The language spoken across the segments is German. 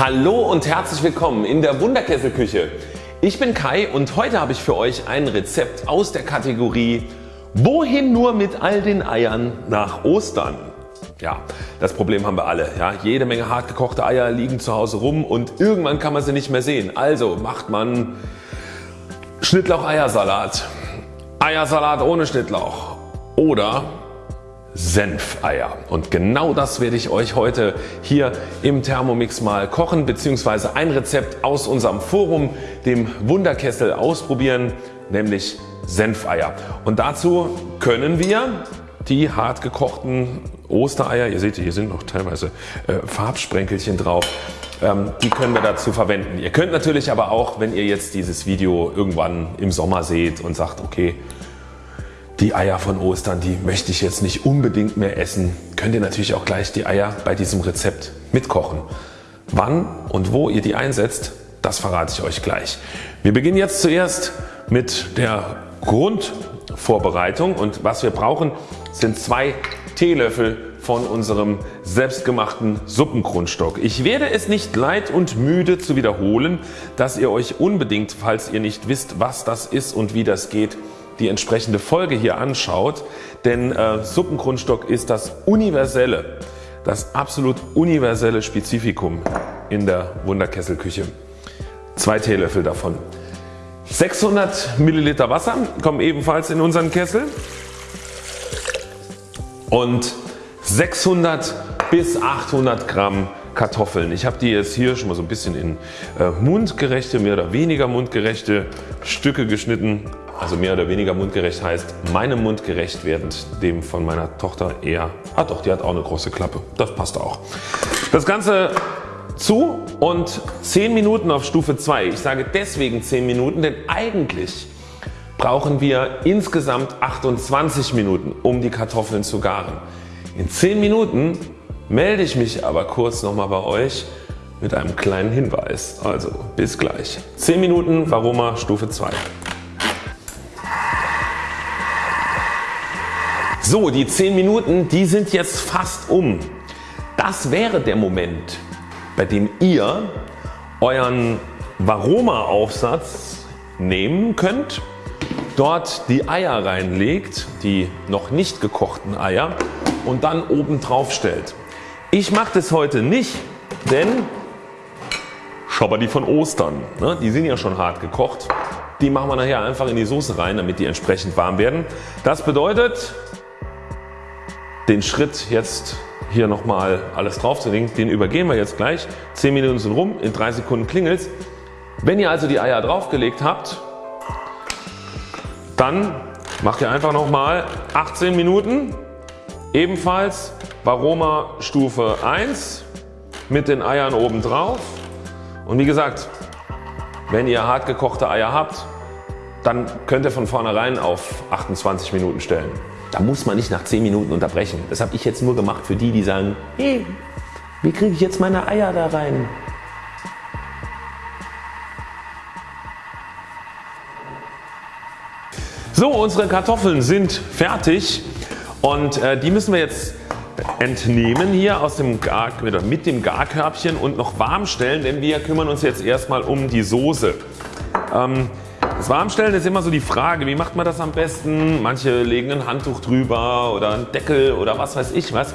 Hallo und herzlich willkommen in der Wunderkesselküche. Ich bin Kai und heute habe ich für euch ein Rezept aus der Kategorie Wohin nur mit all den Eiern nach Ostern? Ja, das Problem haben wir alle. Ja, jede Menge hart gekochte Eier liegen zu Hause rum und irgendwann kann man sie nicht mehr sehen. Also macht man Schnittlauch-Eiersalat, Eiersalat ohne Schnittlauch oder Senfeier. Und genau das werde ich euch heute hier im Thermomix mal kochen bzw. ein Rezept aus unserem Forum, dem Wunderkessel ausprobieren, nämlich Senfeier. Und dazu können wir die hart gekochten Ostereier, ihr seht hier sind noch teilweise äh, Farbsprenkelchen drauf, ähm, die können wir dazu verwenden. Ihr könnt natürlich aber auch wenn ihr jetzt dieses Video irgendwann im Sommer seht und sagt okay die Eier von Ostern, die möchte ich jetzt nicht unbedingt mehr essen, könnt ihr natürlich auch gleich die Eier bei diesem Rezept mitkochen. Wann und wo ihr die einsetzt, das verrate ich euch gleich. Wir beginnen jetzt zuerst mit der Grundvorbereitung und was wir brauchen sind zwei Teelöffel von unserem selbstgemachten Suppengrundstock. Ich werde es nicht leid und müde zu wiederholen, dass ihr euch unbedingt, falls ihr nicht wisst was das ist und wie das geht, die entsprechende Folge hier anschaut, denn äh, Suppengrundstock ist das universelle, das absolut universelle Spezifikum in der Wunderkesselküche. Zwei Teelöffel davon. 600 Milliliter Wasser kommen ebenfalls in unseren Kessel und 600 bis 800 Gramm Kartoffeln. Ich habe die jetzt hier schon mal so ein bisschen in äh, mundgerechte, mehr oder weniger mundgerechte Stücke geschnitten also mehr oder weniger mundgerecht heißt meinem Mund gerecht während dem von meiner Tochter eher, ah doch die hat auch eine große Klappe, das passt auch. Das Ganze zu und 10 Minuten auf Stufe 2. Ich sage deswegen 10 Minuten, denn eigentlich brauchen wir insgesamt 28 Minuten um die Kartoffeln zu garen. In 10 Minuten melde ich mich aber kurz nochmal bei euch mit einem kleinen Hinweis. Also bis gleich. 10 Minuten Varoma Stufe 2. So die 10 Minuten die sind jetzt fast um. Das wäre der Moment bei dem ihr euren Varoma Aufsatz nehmen könnt, dort die Eier reinlegt, die noch nicht gekochten Eier und dann oben drauf stellt. Ich mache das heute nicht, denn schau mal die von Ostern, ne? die sind ja schon hart gekocht. Die machen wir nachher einfach in die Soße rein, damit die entsprechend warm werden. Das bedeutet den Schritt jetzt hier nochmal alles draufzulegen, den übergehen wir jetzt gleich. 10 Minuten sind rum, in 3 Sekunden klingelt's. Wenn ihr also die Eier draufgelegt habt, dann macht ihr einfach nochmal 18 Minuten ebenfalls Varoma Stufe 1 mit den Eiern oben drauf und wie gesagt wenn ihr hart gekochte Eier habt dann könnt ihr von vornherein auf 28 Minuten stellen. Da muss man nicht nach 10 Minuten unterbrechen. Das habe ich jetzt nur gemacht für die die sagen hey, wie kriege ich jetzt meine Eier da rein? So unsere Kartoffeln sind fertig und äh, die müssen wir jetzt entnehmen hier aus dem Gar, mit dem Garkörbchen und noch warm stellen, denn wir kümmern uns jetzt erstmal um die Soße. Ähm, das Warmstellen ist immer so die Frage, wie macht man das am besten? Manche legen ein Handtuch drüber oder einen Deckel oder was weiß ich was.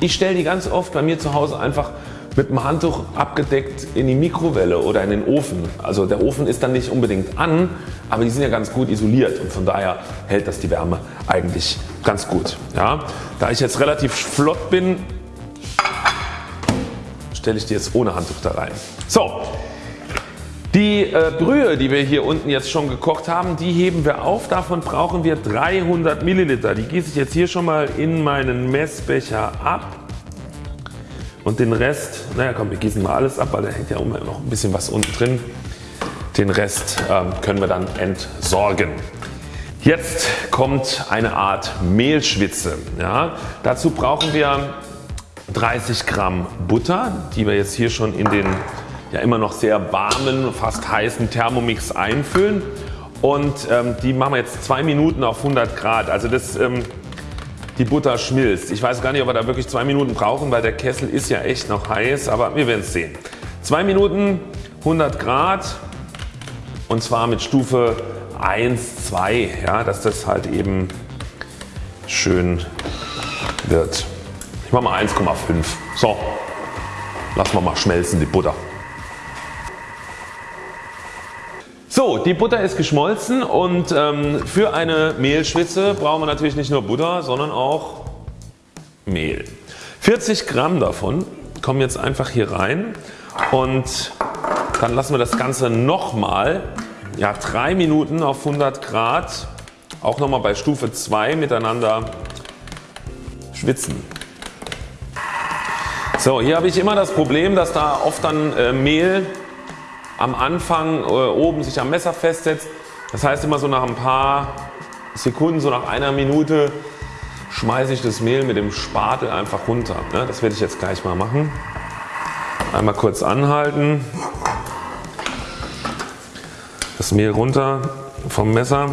Ich stelle die ganz oft bei mir zu Hause einfach mit dem Handtuch abgedeckt in die Mikrowelle oder in den Ofen. Also der Ofen ist dann nicht unbedingt an, aber die sind ja ganz gut isoliert und von daher hält das die Wärme eigentlich ganz gut. Ja, da ich jetzt relativ flott bin, stelle ich die jetzt ohne Handtuch da rein. So, die äh, Brühe die wir hier unten jetzt schon gekocht haben die heben wir auf. Davon brauchen wir 300 Milliliter. Die gieße ich jetzt hier schon mal in meinen Messbecher ab. Und den Rest, naja komm wir gießen mal alles ab, weil da hängt ja immer noch ein bisschen was unten drin. Den Rest ähm, können wir dann entsorgen. Jetzt kommt eine Art Mehlschwitze. Ja, dazu brauchen wir 30 Gramm Butter die wir jetzt hier schon in den ja immer noch sehr warmen, fast heißen Thermomix einfüllen und ähm, die machen wir jetzt 2 Minuten auf 100 Grad. Also das, ähm, die Butter schmilzt. Ich weiß gar nicht ob wir da wirklich 2 Minuten brauchen, weil der Kessel ist ja echt noch heiß, aber wir werden es sehen. 2 Minuten 100 Grad und zwar mit Stufe 1, 2, ja, dass das halt eben schön wird. Ich mache mal 1,5. So, lassen wir mal schmelzen die Butter. So, die Butter ist geschmolzen und ähm, für eine Mehlschwitze brauchen wir natürlich nicht nur Butter, sondern auch Mehl. 40 Gramm davon kommen jetzt einfach hier rein und dann lassen wir das Ganze nochmal ja, 3 Minuten auf 100 Grad auch nochmal bei Stufe 2 miteinander schwitzen. So, hier habe ich immer das Problem, dass da oft dann äh, Mehl am Anfang äh, oben sich am Messer festsetzt. Das heißt immer so nach ein paar Sekunden, so nach einer Minute schmeiße ich das Mehl mit dem Spatel einfach runter. Ne? Das werde ich jetzt gleich mal machen. Einmal kurz anhalten. Das Mehl runter vom Messer.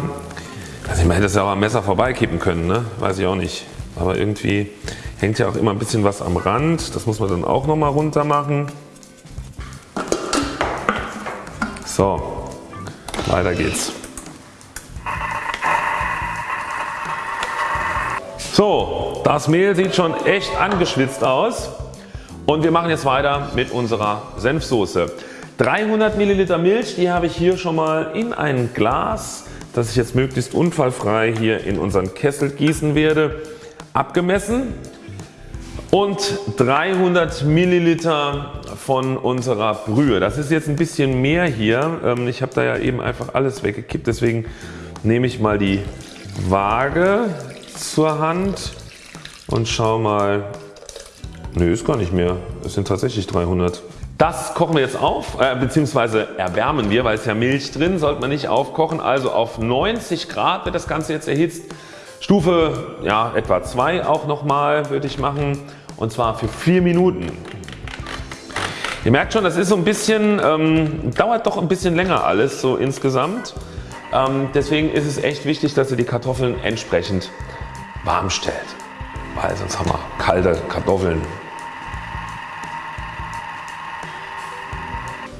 Also man hätte es ja auch am Messer vorbeikippen können, ne? weiß ich auch nicht. Aber irgendwie hängt ja auch immer ein bisschen was am Rand. Das muss man dann auch nochmal runter machen. So, weiter geht's. So, das Mehl sieht schon echt angeschwitzt aus und wir machen jetzt weiter mit unserer Senfsoße. 300 Milliliter Milch, die habe ich hier schon mal in ein Glas, das ich jetzt möglichst unfallfrei hier in unseren Kessel gießen werde, abgemessen und 300 Milliliter von unserer Brühe. Das ist jetzt ein bisschen mehr hier. Ähm, ich habe da ja eben einfach alles weggekippt. Deswegen nehme ich mal die Waage zur Hand und schau mal. Nö ist gar nicht mehr. Es sind tatsächlich 300. Das kochen wir jetzt auf äh, bzw. erwärmen wir, weil es ja Milch drin, sollte man nicht aufkochen. Also auf 90 Grad wird das Ganze jetzt erhitzt. Stufe ja, etwa 2 auch nochmal würde ich machen und zwar für 4 Minuten. Ihr merkt schon das ist so ein bisschen, ähm, dauert doch ein bisschen länger alles so insgesamt. Ähm, deswegen ist es echt wichtig dass ihr die Kartoffeln entsprechend warm stellt, weil sonst haben wir kalte Kartoffeln.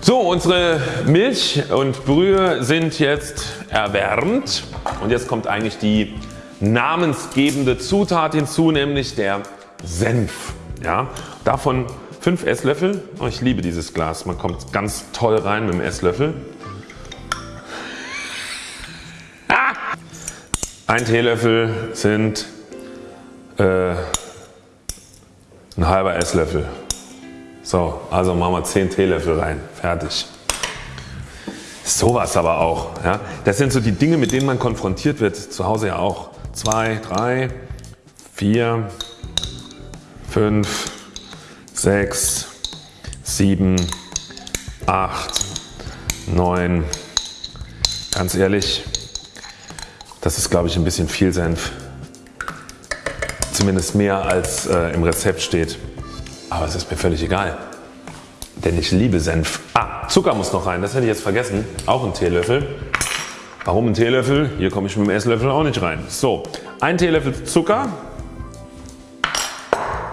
So unsere Milch und Brühe sind jetzt erwärmt und jetzt kommt eigentlich die namensgebende Zutat hinzu nämlich der Senf. Ja, davon 5 Esslöffel. Oh, ich liebe dieses Glas. Man kommt ganz toll rein mit dem Esslöffel. Ah! Ein Teelöffel sind äh, ein halber Esslöffel. So, also machen wir 10 Teelöffel rein. Fertig. Sowas aber auch. Ja. Das sind so die Dinge mit denen man konfrontiert wird. Zu Hause ja auch. 2, 3, 4, 5, 6, 7, 8, 9. Ganz ehrlich, das ist glaube ich ein bisschen viel Senf. Zumindest mehr als äh, im Rezept steht. Aber es ist mir völlig egal. Denn ich liebe Senf. Ah, Zucker muss noch rein, das hätte ich jetzt vergessen. Auch ein Teelöffel. Warum ein Teelöffel? Hier komme ich mit dem Esslöffel auch nicht rein. So, ein Teelöffel Zucker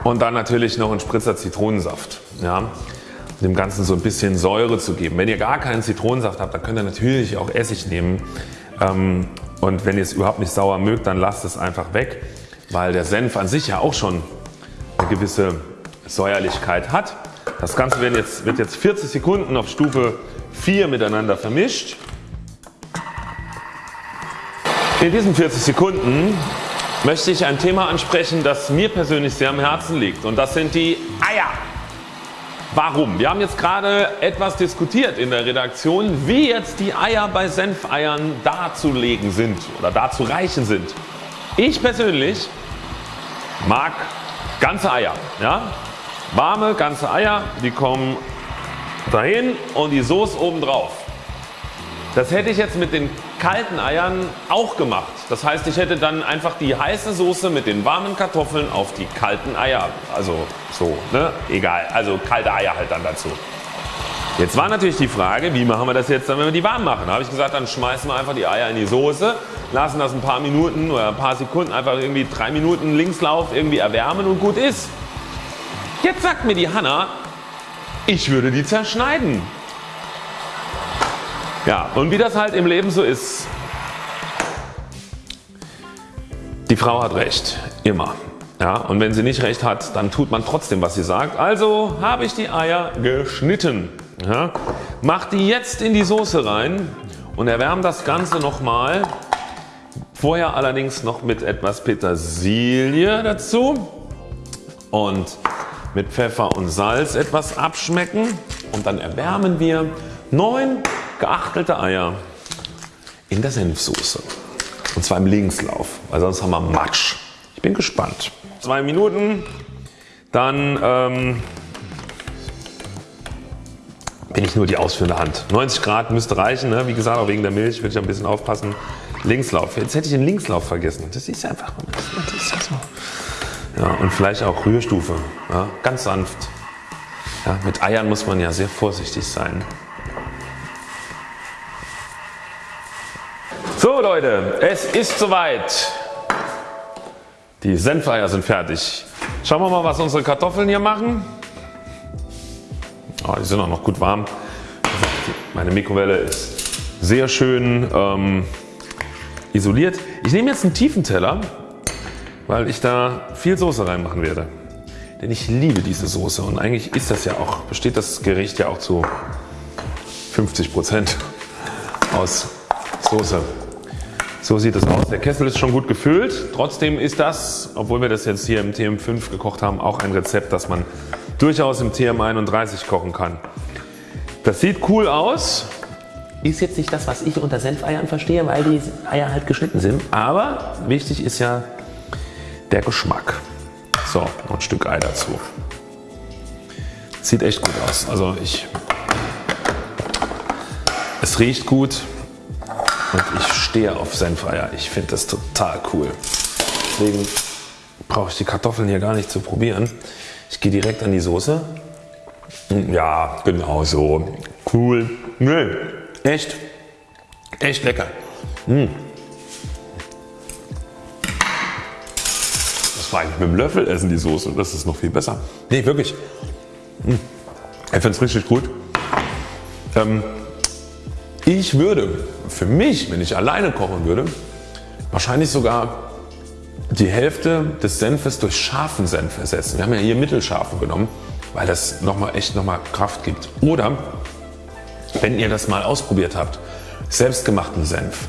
und dann natürlich noch ein Spritzer Zitronensaft. Ja, dem Ganzen so ein bisschen Säure zu geben. Wenn ihr gar keinen Zitronensaft habt, dann könnt ihr natürlich auch Essig nehmen. Ähm, und wenn ihr es überhaupt nicht sauer mögt, dann lasst es einfach weg, weil der Senf an sich ja auch schon eine gewisse Säuerlichkeit hat. Das Ganze wird jetzt, wird jetzt 40 Sekunden auf Stufe 4 miteinander vermischt. In diesen 40 Sekunden möchte ich ein Thema ansprechen das mir persönlich sehr am Herzen liegt und das sind die Eier. Warum? Wir haben jetzt gerade etwas diskutiert in der Redaktion wie jetzt die Eier bei Senfeiern darzulegen sind oder darzureichen sind. Ich persönlich mag ganze Eier. Ja? Warme ganze Eier die kommen dahin und die Soße oben drauf. Das hätte ich jetzt mit den kalten Eiern auch gemacht. Das heißt ich hätte dann einfach die heiße Soße mit den warmen Kartoffeln auf die kalten Eier. Also so ne? egal. Also kalte Eier halt dann dazu. Jetzt war natürlich die Frage wie machen wir das jetzt dann wenn wir die warm machen. Da habe ich gesagt dann schmeißen wir einfach die Eier in die Soße, lassen das ein paar Minuten oder ein paar Sekunden einfach irgendwie drei Minuten Linkslauf irgendwie erwärmen und gut ist. Jetzt sagt mir die Hanna Ich würde die zerschneiden. Ja, und wie das halt im Leben so ist, die Frau hat recht, immer. Ja, und wenn sie nicht recht hat, dann tut man trotzdem was sie sagt. Also habe ich die Eier geschnitten. Ja, mach die jetzt in die Soße rein und erwärme das Ganze nochmal. Vorher allerdings noch mit etwas Petersilie dazu und mit Pfeffer und Salz etwas abschmecken und dann erwärmen wir 9 geachtelte Eier in der Senfsoße und zwar im Linkslauf, weil sonst haben wir Matsch. Ich bin gespannt. Zwei Minuten, dann ähm, bin ich nur die ausführende Hand. 90 Grad müsste reichen, ne? wie gesagt auch wegen der Milch würde ich ein bisschen aufpassen. Linkslauf, jetzt hätte ich den Linkslauf vergessen. Das ist einfach, das ist so. Ja, und vielleicht auch Rührstufe, ja, ganz sanft. Ja, mit Eiern muss man ja sehr vorsichtig sein. Leute, es ist soweit. Die Senfeier sind fertig. Schauen wir mal was unsere Kartoffeln hier machen. Oh, die sind auch noch gut warm. Meine Mikrowelle ist sehr schön ähm, isoliert. Ich nehme jetzt einen tiefen Teller, weil ich da viel Soße reinmachen werde. Denn ich liebe diese Soße und eigentlich ist das ja auch, besteht das Gericht ja auch zu 50% aus Soße. So sieht es aus. Der Kessel ist schon gut gefüllt. Trotzdem ist das, obwohl wir das jetzt hier im TM5 gekocht haben, auch ein Rezept, das man durchaus im TM31 kochen kann. Das sieht cool aus. Ist jetzt nicht das was ich unter Senfeiern verstehe, weil die Eier halt geschnitten sind. Aber wichtig ist ja der Geschmack. So, noch ein Stück Ei dazu. Sieht echt gut aus. Also ich, es riecht gut. Und ich stehe auf Senfeier. Ich finde das total cool. Deswegen brauche ich die Kartoffeln hier gar nicht zu probieren. Ich gehe direkt an die Soße. Ja, genau so. Cool. Nee, echt. Echt lecker. Mmh. Das war eigentlich mit dem Löffel essen die Soße. Das ist noch viel besser. Nee, wirklich. Mmh. Ich finde es richtig gut. Ähm, ich würde für mich, wenn ich alleine kochen würde, wahrscheinlich sogar die Hälfte des Senfes durch scharfen Senf ersetzen. Wir haben ja hier mittelscharfen genommen, weil das nochmal echt nochmal Kraft gibt. Oder wenn ihr das mal ausprobiert habt, selbstgemachten Senf,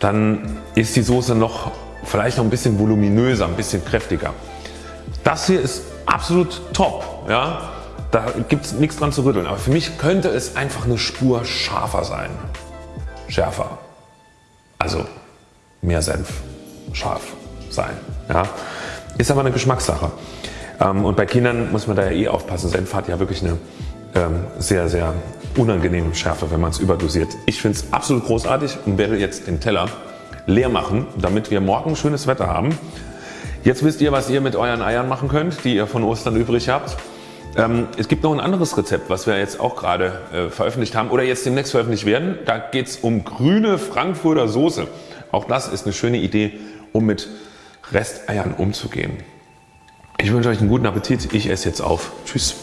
dann ist die Soße noch vielleicht noch ein bisschen voluminöser, ein bisschen kräftiger. Das hier ist absolut top. Ja? Da gibt es nichts dran zu rütteln. Aber für mich könnte es einfach eine Spur scharfer sein. Schärfer. Also mehr Senf scharf sein. Ja? Ist aber eine Geschmackssache. Ähm, und bei Kindern muss man da ja eh aufpassen. Senf hat ja wirklich eine ähm, sehr sehr unangenehme Schärfe, wenn man es überdosiert. Ich finde es absolut großartig und werde jetzt den Teller leer machen, damit wir morgen schönes Wetter haben. Jetzt wisst ihr, was ihr mit euren Eiern machen könnt, die ihr von Ostern übrig habt. Ähm, es gibt noch ein anderes Rezept, was wir jetzt auch gerade äh, veröffentlicht haben oder jetzt demnächst veröffentlicht werden. Da geht es um grüne Frankfurter Soße. Auch das ist eine schöne Idee, um mit Resteiern umzugehen. Ich wünsche euch einen guten Appetit. Ich esse jetzt auf. Tschüss.